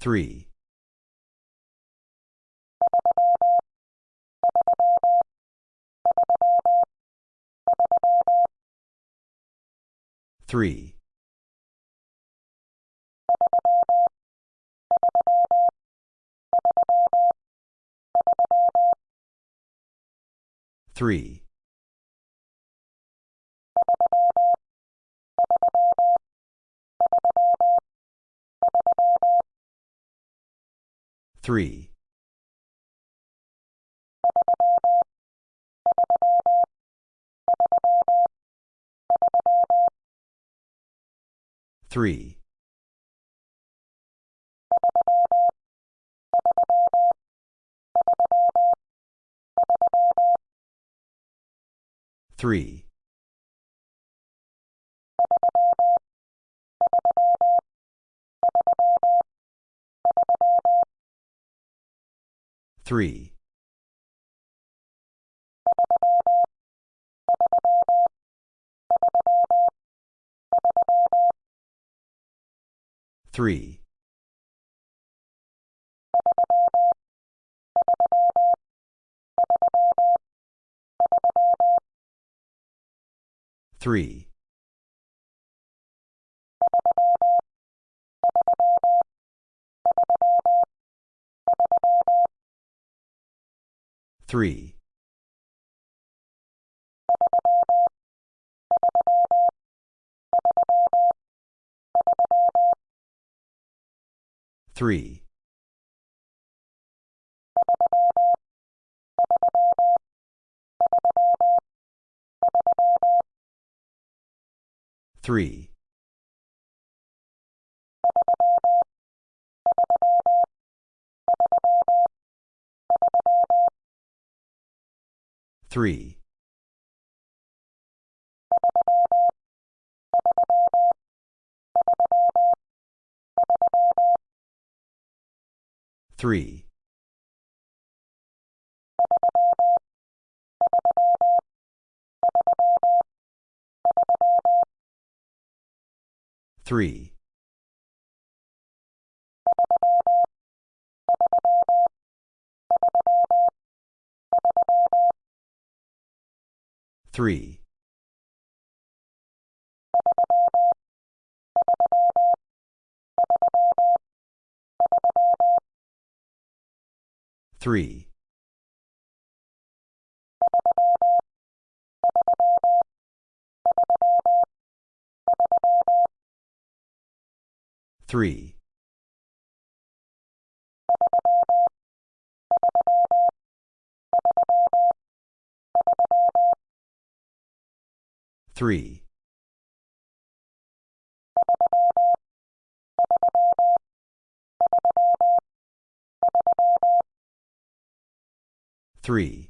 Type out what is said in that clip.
Three. Three. Three. Three. Three. Three. Three. Three. Three. Three. Three. Three. Three. Three. Three. Three. Three. Three. Three. Three.